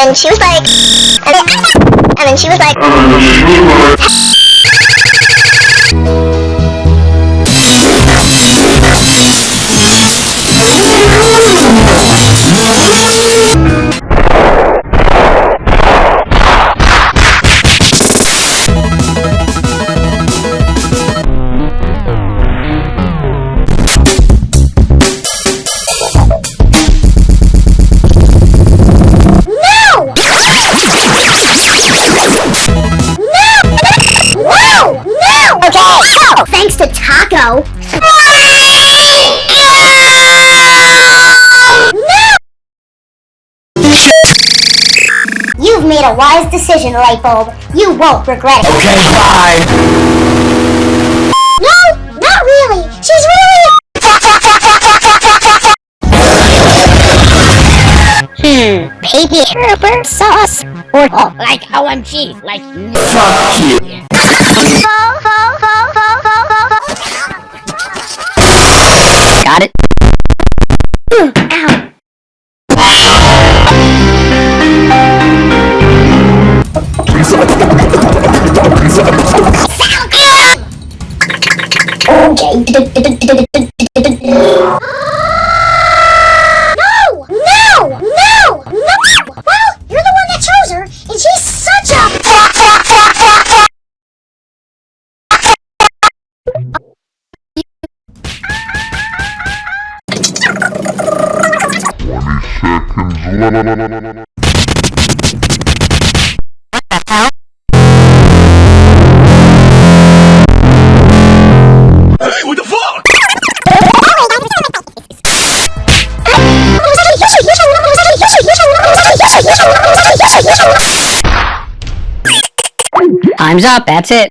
And she was like, and then, she was like, to Taco. No! You've made a wise decision, Lightbulb. You won't regret it. Okay, bye. No, not really. She's really. Hmm, baby herber sauce or oh, Like OMG, like Fuck you. got Okay. No! No! No! No! Well, you're the one Time's up, that's it.